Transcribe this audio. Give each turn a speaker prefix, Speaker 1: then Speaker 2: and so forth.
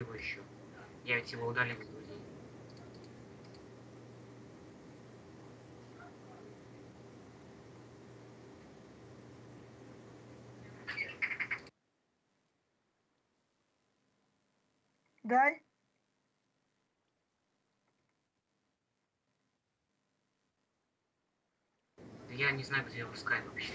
Speaker 1: его еще. Я ведь его удалил из друзей.
Speaker 2: Дай.
Speaker 1: Я не знаю, где его скайп вообще.